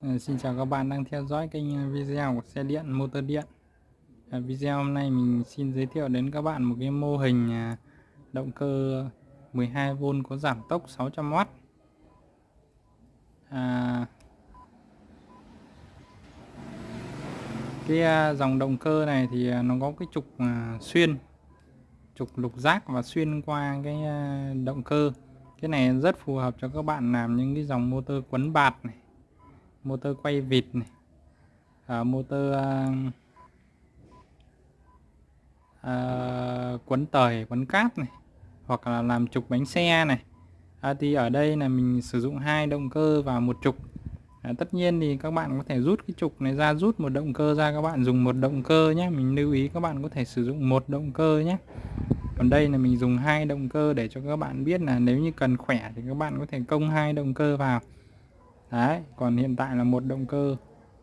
Ờ, xin chào các bạn đang theo dõi kênh video của xe điện motor điện. À, video hôm nay mình xin giới thiệu đến các bạn một cái mô hình à, động cơ 12V có giảm tốc 600W à, cái à, dòng động cơ này thì à, nó có cái trục à, xuyên trục lục giác và xuyên qua cái à, động cơ. Cái này rất phù hợp cho các bạn làm những cái dòng motor quấn bạt này motor quay vịt này. À, motor à, à, quấn tời quấn cát này hoặc là làm trục bánh xe này. À, thì ở đây là mình sử dụng hai động cơ và một trục. À, tất nhiên thì các bạn có thể rút cái trục này ra rút một động cơ ra các bạn dùng một động cơ nhé mình lưu ý các bạn có thể sử dụng một động cơ nhé còn đây là mình dùng hai động cơ để cho các bạn biết là nếu như cần khỏe thì các bạn có thể công hai động cơ vào đấy, còn hiện tại là một động cơ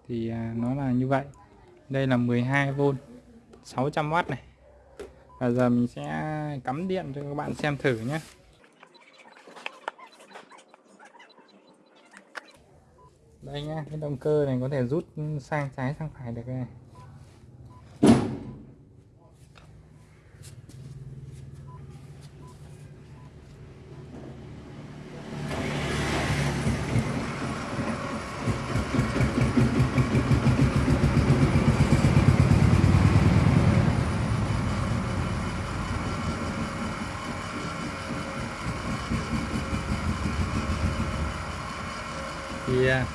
thì à, nó là như vậy. Đây là 12V 600W này. Và giờ mình sẽ cắm điện cho các bạn xem thử nhé. Đây nhá, cái động cơ này có thể rút sang trái sang phải được này. Thì à,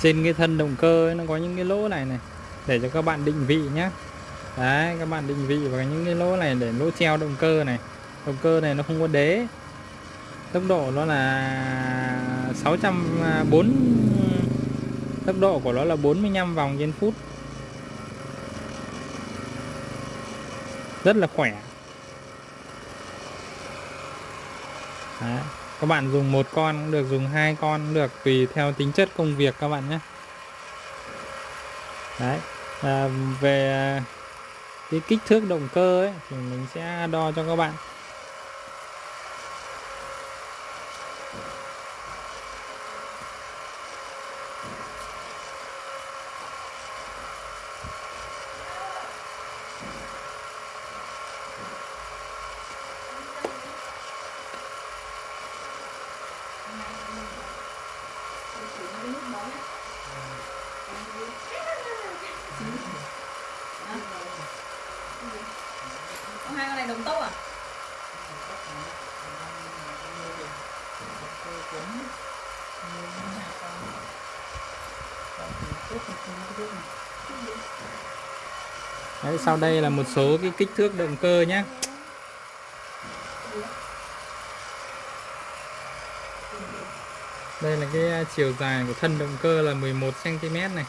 trên cái thân động cơ ấy, nó có những cái lỗ này này để cho các bạn định vị nhé đấy các bạn định vị vào những cái lỗ này để lỗ treo động cơ này. Động cơ này nó không có đế. Tốc độ nó là 604 tốc độ của nó là 45 vòng trên phút. Rất là khỏe. Đấy các bạn dùng một con cũng được dùng hai con cũng được tùy theo tính chất công việc các bạn nhé. Đấy à, về cái kích thước động cơ ấy thì mình sẽ đo cho các bạn Có hai con này đồng tốc à? Đấy, sau đây là một số cái kích thước động cơ nhé đây là cái à, chiều dài của thân động cơ là 11 cm này.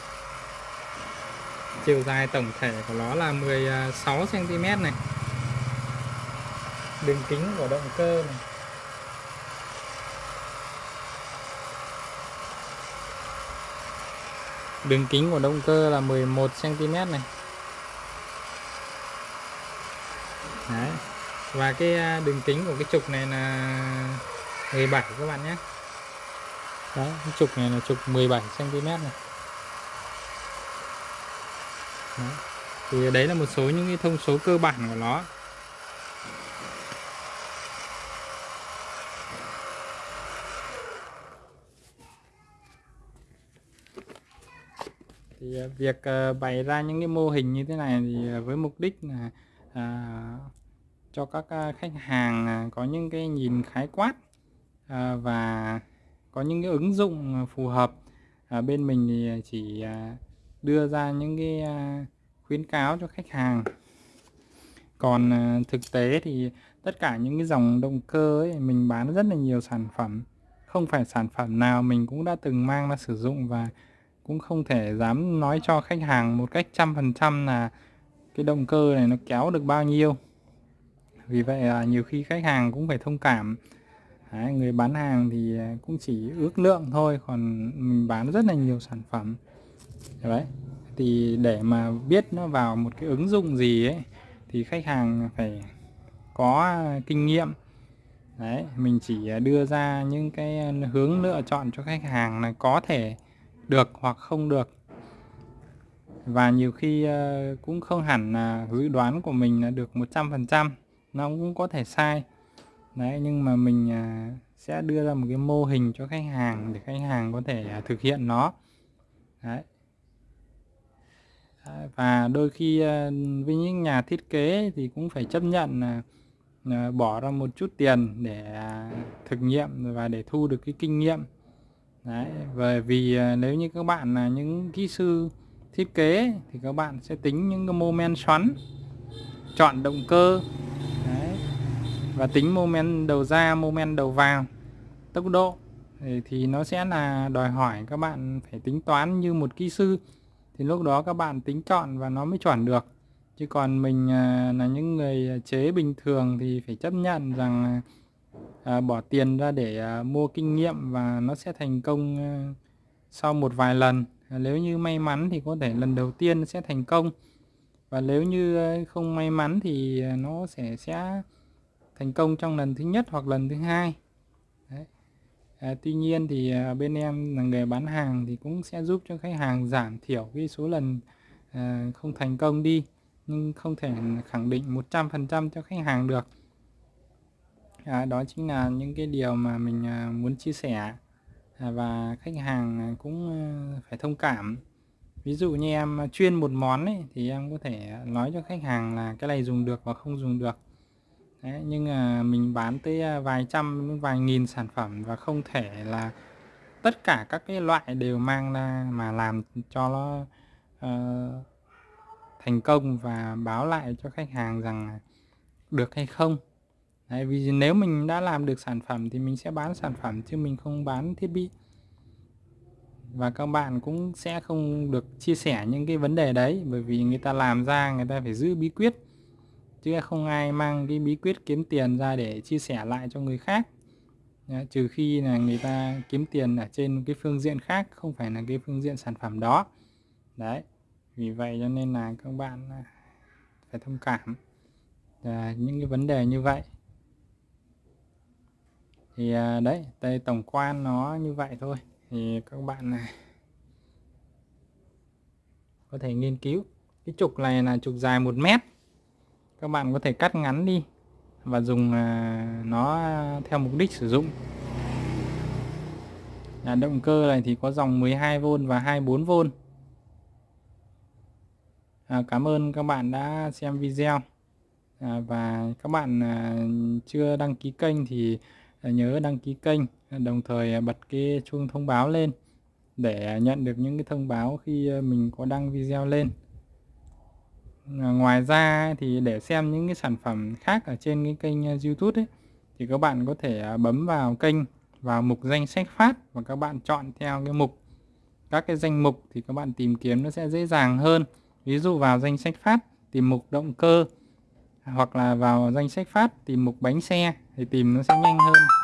Chiều dài tổng thể của nó là 16 cm này. Đường kính của động cơ này. Đường kính của động cơ là 11 cm này Đấy và cái à, đường kính của cái trục này là 17 các bạn nhé. Đó cái trục này là trục 17 cm này. Đó. thì đấy là một số những cái thông số cơ bản của nó. Thì à, việc à, bày ra những cái mô hình như thế này thì với mục đích là à, cho các à, khách hàng à, có những cái nhìn khái quát à, và có những cái ứng dụng phù hợp. À, bên mình thì chỉ đưa ra những cái khuyến cáo cho khách hàng. Còn thực tế thì tất cả những cái dòng động cơ ấy mình bán rất là nhiều sản phẩm. Không phải sản phẩm nào mình cũng đã từng mang ra sử dụng và cũng không thể dám nói cho khách hàng một cách trăm phần trăm là cái động cơ này nó kéo được bao nhiêu vì vậy là nhiều khi khách hàng cũng phải thông cảm. Đấy, người bán hàng thì à, cũng chỉ ước lượng thôi còn mình bán rất là nhiều sản phẩm. Đấy thì để mà biết nó vào một cái ứng dụng gì ấy thì khách hàng phải có à, kinh nghiệm. Đấy mình chỉ à, đưa ra những cái hướng lựa chọn cho khách hàng là có thể được hoặc không được. Và nhiều khi cũng không hẳn là dự đoán của mình là được 100% nó cũng có thể sai. Đấy nhưng mà mình à, sẽ đưa ra một cái mô hình cho khách hàng để khách hàng có thể à, thực hiện nó. Đấy. Và đôi khi à, với những nhà thiết kế thì cũng phải chấp nhận là à, bỏ ra một chút tiền để à, thực nghiệm và để thu được cái kinh nghiệm. Đấy bởi vì nếu như các bạn là những kỹ sư thiết kế thì các bạn sẽ tính những cái mô men xoắn chọn động cơ và tính mô men đầu ra mô men đầu vào tốc độ thì, nó sẽ là đòi hỏi các bạn phải tính toán như một kỹ sư. Thì lúc đó các bạn tính chọn và nó mới chuẩn được. Chứ còn mình à, là những người chế bình thường thì phải chấp nhận rằng à, bỏ tiền ra để à, mua kinh nghiệm và nó sẽ thành công à, sau một vài lần. Nếu như may mắn thì có thể lần đầu tiên sẽ thành công. Và nếu như à, không may mắn thì à, nó sẽ sẽ thành công trong lần thứ nhất hoặc lần thứ hai. Đấy. À, tuy nhiên thì à, bên em là người bán hàng thì cũng sẽ giúp cho khách hàng giảm thiểu cái số lần à, không thành công đi nhưng không thể khẳng định 100% cho khách hàng được. À, đó chính là những cái điều mà mình à, muốn chia sẻ À, và khách hàng à, cũng à, phải thông cảm. Ví dụ như em chuyên một món ấy, thì em có thể nói cho khách hàng là cái này dùng được và không dùng được. Đấy, nhưng mình bán tới à, vài trăm vài nghìn sản phẩm và không thể là tất cả các cái loại đều mang ra mà làm cho nó uh, thành công và báo lại cho khách hàng rằng được hay không. Đấy, vì nếu mình đã làm được sản phẩm thì mình sẽ bán sản phẩm chứ mình không bán thiết bị. Và các bạn cũng sẽ không được chia sẻ những cái vấn đề đấy bởi vì người ta làm ra người ta phải giữ bí quyết chứ không ai mang cái bí quyết kiếm tiền ra để chia sẻ lại cho người khác. Đấy, trừ khi là người ta kiếm tiền ở trên cái phương diện khác không phải là cái phương diện sản phẩm đó. Đấy vì vậy cho nên là các bạn à, phải thông cảm à, những cái vấn đề như vậy. Thì à, đấy đây tổng quan nó như vậy thôi. Thì các bạn này có thể nghiên cứu. Cái trục này là trục dài một mét các bạn có thể cắt ngắn đi và dùng à, nó theo mục đích sử dụng. Là động cơ này thì có dòng 12V và 24V à, Cảm ơn các bạn đã xem video. À, và các bạn à, chưa đăng ký kênh thì à, nhớ đăng ký kênh đồng thời à, bật cái chuông thông báo lên để nhận được những cái thông báo khi mình có đăng video lên. Ờ, ngoài ra thì để xem những cái sản phẩm khác ở trên cái kênh ờ, YouTube ấy, thì các bạn có thể ờ, bấm vào kênh vào mục danh sách phát và các bạn chọn theo cái mục. Các cái danh mục thì các bạn tìm kiếm nó sẽ dễ dàng hơn. Ví dụ vào danh sách phát tìm mục động cơ hoặc là vào danh sách phát tìm mục bánh xe thì tìm nó sẽ nhanh hơn.